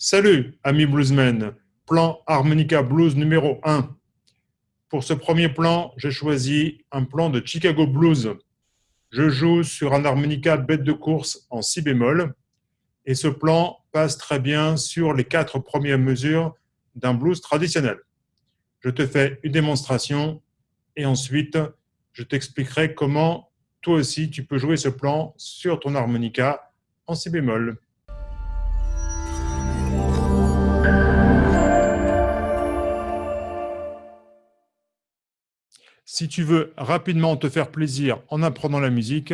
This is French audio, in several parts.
Salut, amis bluesmen. Plan harmonica blues numéro 1. Pour ce premier plan, j'ai choisi un plan de Chicago Blues. Je joue sur un harmonica bête de course en si bémol et ce plan passe très bien sur les quatre premières mesures d'un blues traditionnel. Je te fais une démonstration et ensuite je t'expliquerai comment toi aussi tu peux jouer ce plan sur ton harmonica en si bémol. Si tu veux rapidement te faire plaisir en apprenant la musique,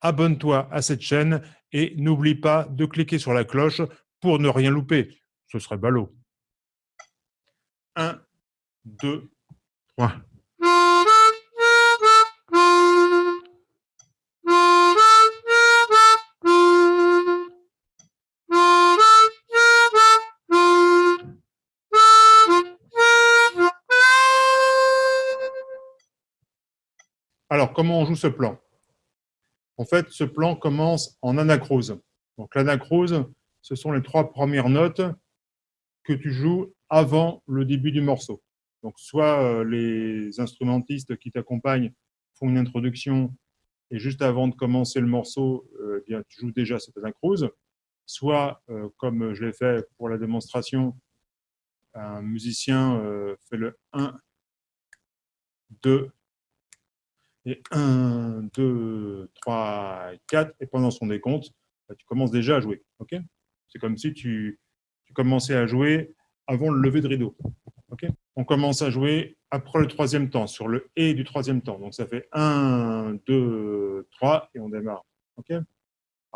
abonne-toi à cette chaîne et n'oublie pas de cliquer sur la cloche pour ne rien louper. Ce serait ballot. 1, 2, 3. Alors, comment on joue ce plan? En fait, ce plan commence en anacrose. Donc, l'anacrose, ce sont les trois premières notes que tu joues avant le début du morceau. Donc, soit euh, les instrumentistes qui t'accompagnent font une introduction et juste avant de commencer le morceau, euh, eh tu joues déjà cette anacrose. Soit, euh, comme je l'ai fait pour la démonstration, un musicien fait le 1, 2, et 1, 2, 3, 4, et pendant son décompte, bah, tu commences déjà à jouer. C'est comme si tu, tu, commençais à jouer avant le lever de rideau. On commence à jouer après le troisième temps, sur le « et » du troisième temps. Donc ça fait 1, 2, 3, et on démarre. ok? Il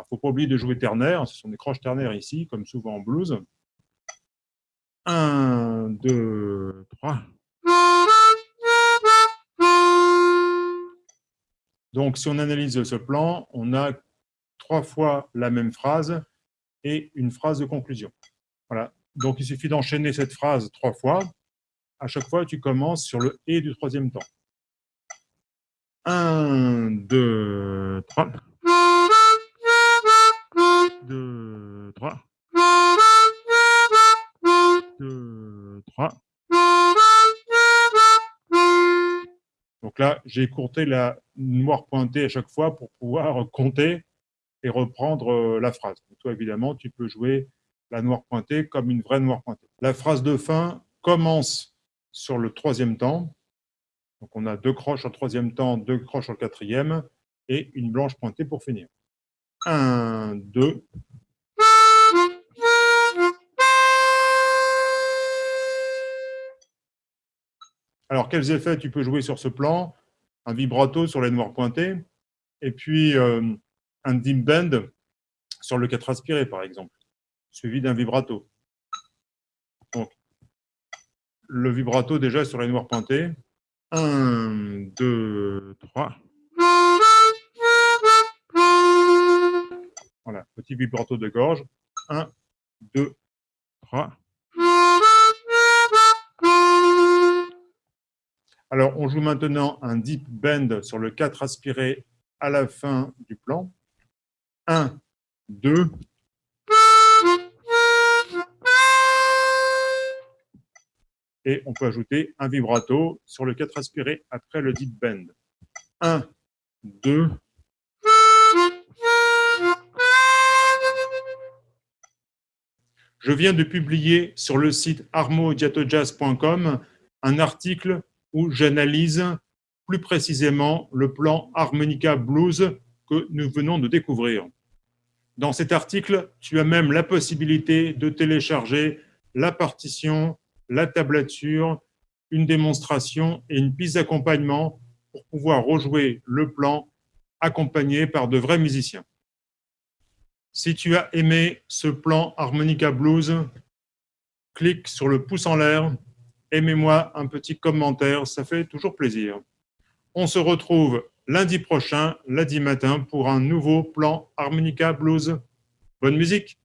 ne faut pas oublier de jouer ternaire, ce sont des croches ternaires ici, comme souvent en blues. 1, 2, 3. Donc, si on analyse ce plan, on a trois fois la même phrase et une phrase de conclusion. Voilà. Donc, il suffit d'enchaîner cette phrase trois fois. À chaque fois, tu commences sur le « et » du troisième temps. 1, 2, 3. 2, 3. 2, 3. Donc là, j'ai écourté la noire pointée à chaque fois pour pouvoir compter et reprendre euh, la phrase. toi, évidemment, tu peux jouer la noire pointée comme une vraie noire pointée. La phrase de fin commence sur le troisième temps. Donc on a deux croches au troisième temps, deux croches au quatrième et une blanche pointée pour finir. Un, deux, Alors, quels effets tu peux jouer sur ce plan? Un vibrato sur les noirs pointés, et puis euh, un deep bend sur le 4 aspiré, par exemple, suivi d'un vibrato. Donc, le vibrato déjà sur les noirs pointés. 1, 2, 3. Voilà, petit vibrato de gorge. 1, 2, 3. Alors, on joue maintenant un deep bend sur le 4 aspiré à la fin du plan. 1, 2. Et on peut ajouter un vibrato sur le 4 aspiré après le deep bend. 1, 2. Je viens de publier sur le site armodiatojazz.com un article où j'analyse plus précisément le plan Harmonica Blues que nous venons de découvrir. Dans cet article, tu as même la possibilité de télécharger la partition, la tablature, une démonstration et une piste d'accompagnement pour pouvoir rejouer le plan accompagné par de vrais musiciens. Si tu as aimé ce plan Harmonica Blues, clique sur le pouce en l'air aimez-moi un petit commentaire, ça fait toujours plaisir. On se retrouve lundi prochain, lundi matin, pour un nouveau plan Harmonica Blues. Bonne musique